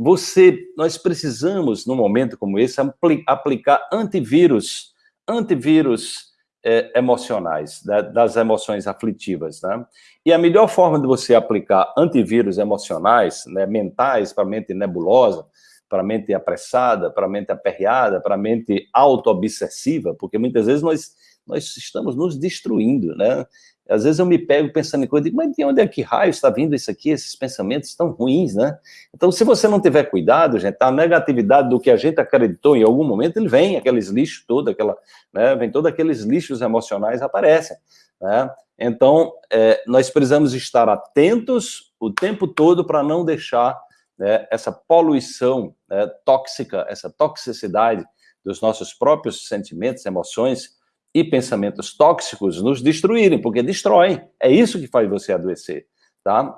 você, nós precisamos, num momento como esse, aplicar antivírus, antivírus é, emocionais, da, das emoções aflitivas, né? E a melhor forma de você aplicar antivírus emocionais, né, mentais, para a mente nebulosa, para a mente apressada, para a mente aperreada, para a mente auto-obsessiva, porque muitas vezes nós, nós estamos nos destruindo, né? Às vezes eu me pego pensando em coisa, digo, mas de onde é que raio está vindo isso aqui, esses pensamentos tão ruins, né? Então, se você não tiver cuidado, gente, a negatividade do que a gente acreditou em algum momento, ele vem, aqueles lixos todos, aquela, né, vem todos aqueles lixos emocionais aparecem, né? Então, é, nós precisamos estar atentos o tempo todo para não deixar né, essa poluição né, tóxica, essa toxicidade dos nossos próprios sentimentos, emoções, e pensamentos tóxicos nos destruírem, porque destroem. É isso que faz você adoecer, tá?